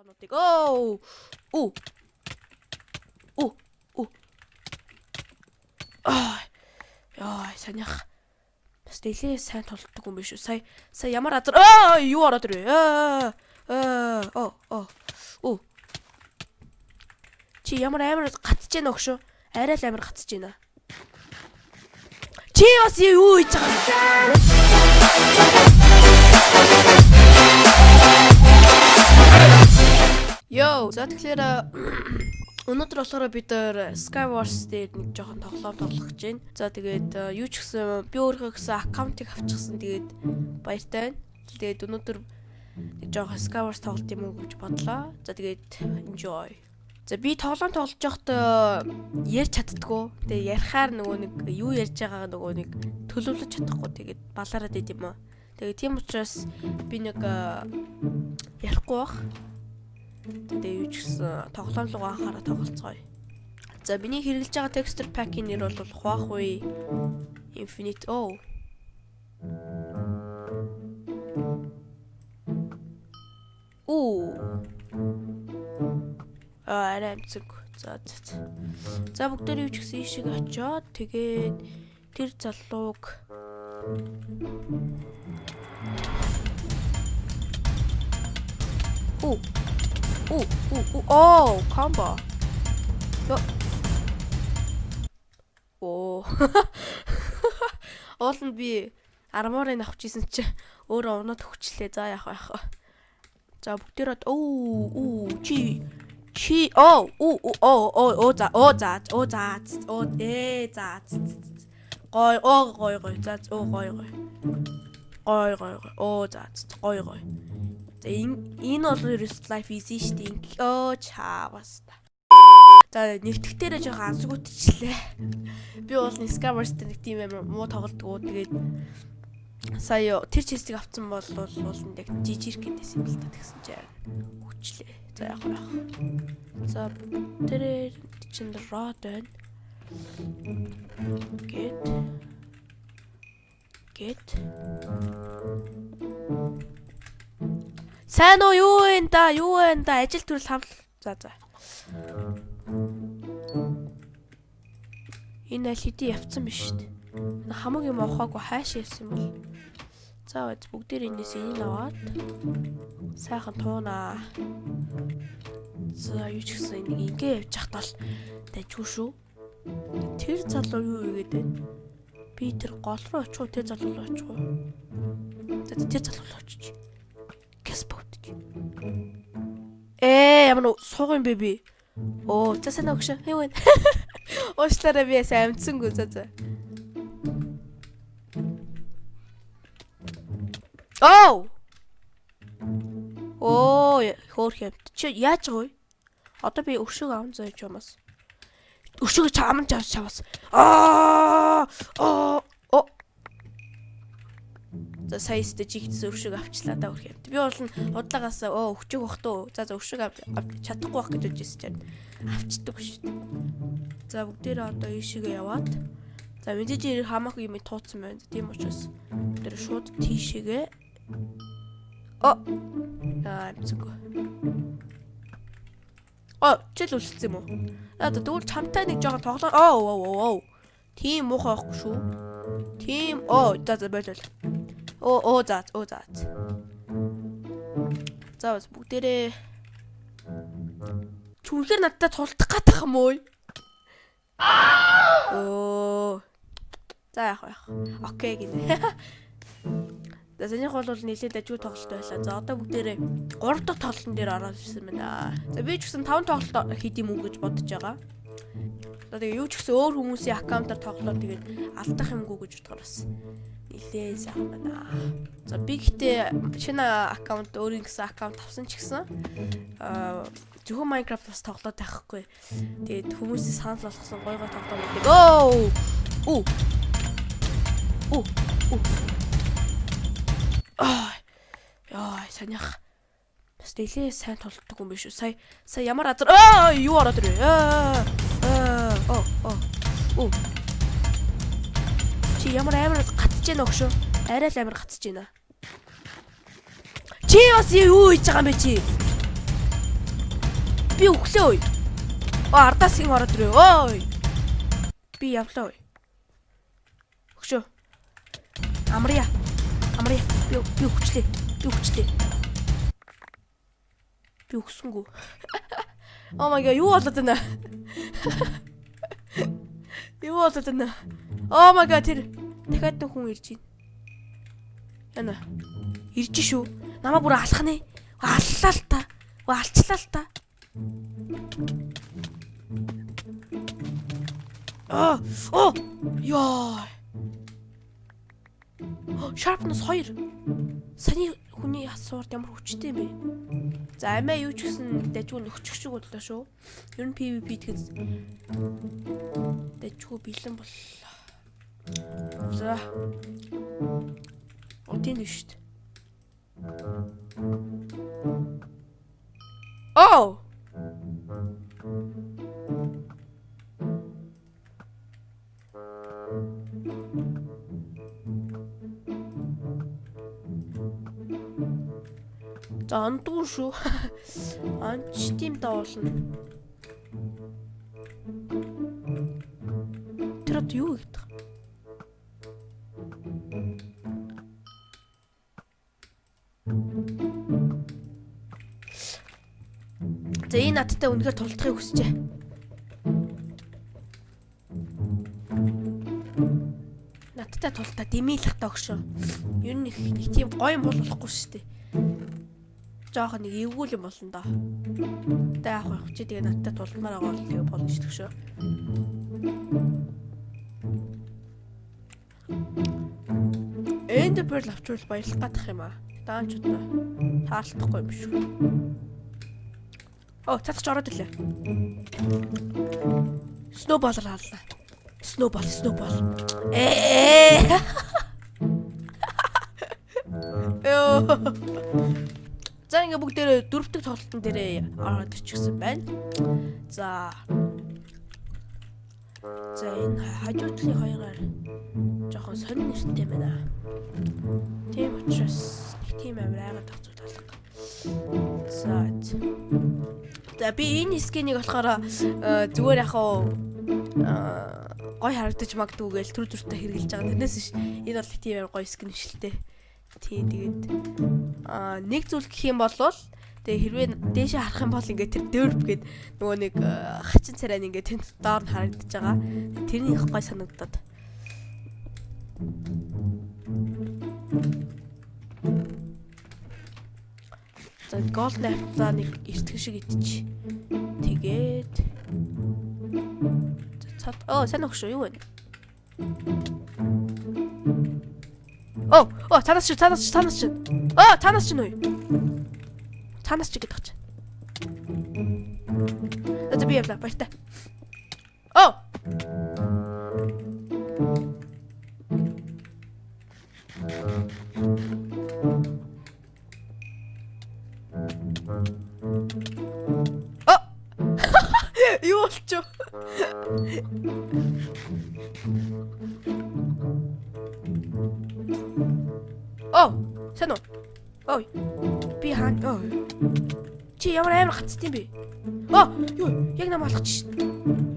тоглоомнуудыг. Оо. Оо. Оо. Оо. Аа. Яа, санийх. Бас нэлээ сайн тоглодог юм биш үү? Сая сая ямар азар аа юу ороод ирвэ? Аа. Оо. Оо. Оо. Чи ямар амар гацж яана өгшөө? Арай л амар гацж яана. Чи бас юу хийж байгаа юм? Йоо, за тэгэхээр өнөөдөр болохоор бид нэр Skywars дээр нэг жоохон тоглоом тоглох гэж байна. За тэгээд э, юу ч гэсэн би өөрөө гэсэн аккаунтыг авчихсан. Тэгээд баяртай байна. Тэгээд өнөөдөр нэг жоохон Skywars тоглолт юм уу гэж бодлоо. За тэгээд enjoy. За би тоглоом тоглож байхдаа ярьж чаддгүй. Тэгээ ярихаар нөгөө нэг юу ярьж байгаагаа нөгөө нэг төлөвлөж чадахгүй. Тэгээд балаараад байд юм аа. Тэгээ тийм учраас би нэг э, ярихгүй бах. Тэгээ юу ч гэсэн тоглоом руу анхаараа тоглолцгоё. За миний хэрэглэж байгаа texture pack-ийн нэр бол Huawei Infinite O. Оо. Аа, амцэг. За. за. За бүгдээр юу ч гэсэн ийшээ очиод тэгээд тэр залууг Оо. Оо, оо, оо, оо, комбо. Йо. Оо. Оолнд би арморыг авч исэн чи өөрөө унаад хүчлээ. За яах яах. За бүгдээрээ оо, оо, чи чи оо, оо, оо, оо, оо, за, оо, за, оо, за, оо, ээ, за. Гой, оо, гой, гой, за, оо, гой, гой. Гой, гой, гой. Оо, за, гой, гой. За энэ бол ерөөс life easy шүү дээ. Оо чаавас. За нэвтгэхтэрээ жоохон ансгуутчлээ. Би бол Skywars дээр нэг тийм амар муу тоглодгоо. Тэгээд сая тэр честиг авсан бол бол яг жижиг гэдээс юм л та тэгсэн чинь хүчлээ. За яг яг. За тэр чинь род байна. Гэт. Гэт. Сайн уу юу вэ да? Юу вэ да? Ажил төрөл хав. За за. Энэ аль хэдий явцсан биш шүү дээ. Хамаг юм авахаагүй хайш явсан юм бол. За үз бүгдээр энэс энийг аваад сайхан туунаа. За юу ч гэсэн энийг ингээ явж хахтал дайггүй шүү. Тэр залуу юу игээд байна? Би тэр гол руу очих уу, тэр залуу руу очих уу? За тэр залуу руу очиж. Гэс бодож. Ээ ямар сууг юм бэ би? Оо, за сайн өгш. Хей вэ? Уушлаараа би ясаа амтсангүй за за. Оо! Оо, хөөх юм. Чи яаж вэ? Одоо би өшөөг аван заяж юмас. Өшөөг чаман чавс чавс. Аа! Аа! Оо! За сая сте жигдсэн өвшөг авчлаа да өрх юм. Би бол нь удаагаас өө өвчөг бах туу. За за өвшөг авч чадахгүй бах гэж үжсэн чинь авчдаг шүү дээ. За бүгдээрээ одоо ийшээгээ яваад за мэдээж хамаагүй юм тууцсан байна. Тийм учраас тэр шууд тийшээгээ О. Аа зүг. О, чил үлдсэн юм уу? Аа тэгвэл чамтай нэг жоохон тоглоо. Оо оо оо. Тийм муухай байхгүй шүү. Тийм. Оо, за за болол. Оо оо за оо за. За бас бүгдээрээ Чүнхээр надтай тулдах гатах юм уу? Оо. За яах вэ? Окей гинэ. За санийх бол нэлээд ажгүй тоглолт байлаа. За одоо бүгдээрээ 3 дахь тоглолтын дээр ороод ирсэн байна. За би ч гэсэн 5 тоглолт хийх юм уу гэж бодож байгаа. За тэгээ юу ч гэсэн өөр хүмүүсийн аккаунтаар тоглоод тэгээд алдах юмгүй гэж бодохоор бас нилээ сайхан байна. За би гэхдээ шинэ аккаунт өөрийн гэсэн аккаунт авсан ч гэсэн аа зөвхөн Minecraft бас тоглоод байхгүй. Тэгээд хүмүүсийн санал болгосон гой гой тоглоомуудыг оо оо оо оо Аа. Яа, санийх. Бас нэлээ сайн толддог юм биш үү? Сая сая ямар азар аа юу ороод ирвэ? Аа. Оо, оо. Оо. Чи ямар амар гатж яана өгшөө? Арай л амар гатж яана. Чи бас юу хийж байгаа юм бэ чи? би өглөө ой. Оо ардаас ин ороод ирээ. Ой. Би явлаа ой. Өгшөө. Амрия. Амрия. Би би өгчлээ. Би өгчлээ. Би өгсөнгүү. Oh my god, юу болоод байна? Юу болоод байна? Oh my god, тэр дахиад нэг хүн ирж байна. Яна. Ирж шүү. Намаа бүр алах нэ. Аллаа л та. Алчлаа л та. Аа, оо. Яа. Sharpness 2. Саны хүний асуурд ямар хүчтэй юм бэ? За амиа юу ч гэсэн дажгүй нөхчих шиг бодлоо шүү. Ер нь PVP тэгэхэд дажгүй бэлэн боллоо. За. Один шүү дээ. Oh! За ондгүй шүү. Онч тийм дуулна. Тэр одоо юу гэдэг? За энэ надтай үнэхээр тулдахыг хүсчээ. Надтай тулдаа дэмийлэх тагшоо. Ер нь их тийм гоё болохгүй шүү дээ жоох нэг эвгүүл юм болно доо. Тэ яах вэ? Чи тэгээ надтай тулмаар байгаа бол тэгээ болно шүү дээ. Энд перл авчвал баярлах гадах юм аа. Даанч удаа таалдахгүй юм шүү. Оо, цацч ороод ирлээ. Сноубол хаална. Сноубол, сноубол. Ээ. Йоо. Ингээ бүгдээрээ дөрөвдөг тоглолтын дээрээ ороод ирчихсэн байна. За. За энэ хажуудлын хоёроор жоохон сонир нэртэй байна. Тийм учраас тийм амир айгаад тагцууд алга. За. За би энэ скинийг болохоор зүгээр яхаа гой харагдаж магадгүй гээл төр төртө хэрглэж байгаа. Тэрнээс ш энэ бол тийм амар гой скин биш л дээ. Тий тэгээд аа нэг зүйл гэх юм бол тэгээ хэрвээ дээшээ харах юм бол ингээд тэр дөрв гээд нөгөө нэг хачин царай ингээд тэнд доор нь харагдаж байгаа. Тэрний их гой санагдаад. За гол найфлаа нэг эртгэн шиг идчих. Тэгээд цад оо сайн өгшөө юу вэ? Оо, оо, цаанаас чи, цаанаас чи, цаанаас чи. Оо, цаанаас чи нөө. Цаанаас чи гэдэг чинь. Это би явла, баяртай. Юу? Яг нам алгач шин.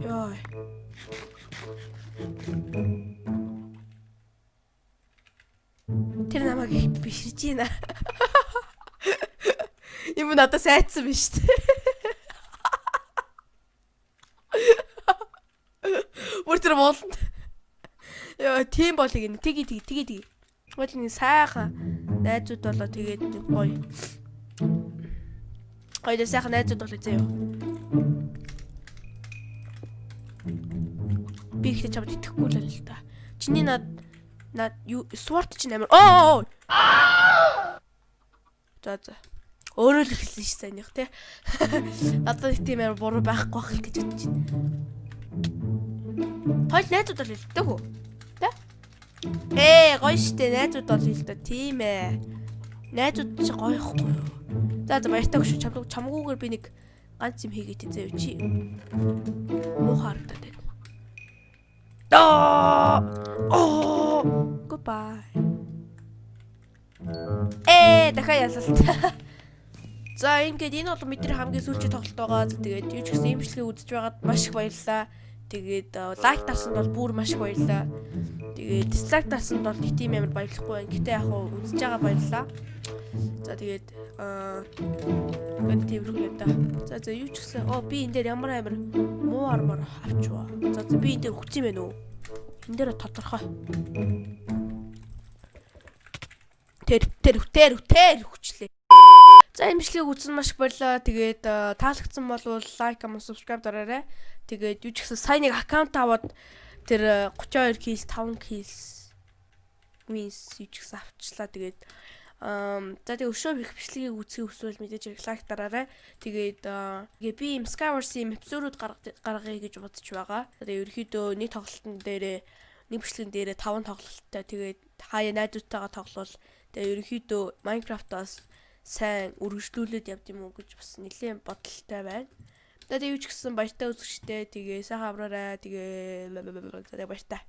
Йой. Тэр намайг их биширж байна. Юм надад сайдсан биш үү? Бүр тэр болно. Яа, тийм болыг ин. Тги тги тги тги. Тэгвэл нэг сайхан найзууд болоо тэгээд гоё. Гоё сайхан найзууд болоо заяа. Би ихтэй чамд итгэхгүй л л та. Чиний над над юу сварт чинь амар оо. За за. Өөрөө л ихсэн ш санийх те. Надад тийм амар буруу байхгүй байх гэж бодож байна. Хойл найзууд бол хэлдэг хөө. Ээ, гоё штэ найзууд бол да тийм ээ. Найзууд чи гоё ихгүй юу? За за баяртай чамд чамгүйгээр би нэг ганц юм хийгээд зөө чи. Муу харагдаад. Оо. Goodbye. Ээ, дахиад ялалт. За ингээд энэ бол бидний хамгийн сүүлчийн тоглолт байгаа. Тэгээд юу ч гэсэн имжлэгийг үзэж байгаад маш их баярлалаа. Тэгээд лайк дарсанд бол бүр маш их баярлалаа. Тэгээд дизлайк дарсанд бол нэг тийм амар баярлахгүй байна. Гэтэ яг хуу үзэж байгаа баярлалаа. За тэгээд аа гэнэ тэрхүү да. За за юу ч гэсэн оо би энэ дээр ямар амар муу армор авчваа. За за би энэ дээр хүч юм байна уу? Энэ дээр тодорхой. Тэр тэр тэр тэр хүчлээ. За имжлэгийг үзсэн маш их баярлалаа. Тэгээд аа, таалагдсан бол лайк, comment, subscribe дараарай. Тэгээд юу ч гэсэн сайн нэг аккаунт аваад тэр аа, 32 keys, 5 keys wins юу ч гэсэн авчлаа. Тэгээд за тэгээ өшөө их бичлэгийг үзхийг хүсвэл мэдээж лайк дараарай. Тэгээд тэгээ би им Skywars-ийн эпизодууд гаргая гэж бодож байгаа. Тэгээ ерөөхдөө нэг тоглолтын дээрээ нэг бичлэгэн дээрээ 5 тоглолттой. Тэгээд хаяа найзуудтайгаа тоглол. Тэгээ ерөөхдөө Minecraft-аас сайн үргэлжлүүлээд явд юм уу гэж бас нэлээд бодолтой байна. Дада юу ч гэсэн баяртай үзэгчтэй. Тэгээ сайхан амраарай. Тэгээ баяртай.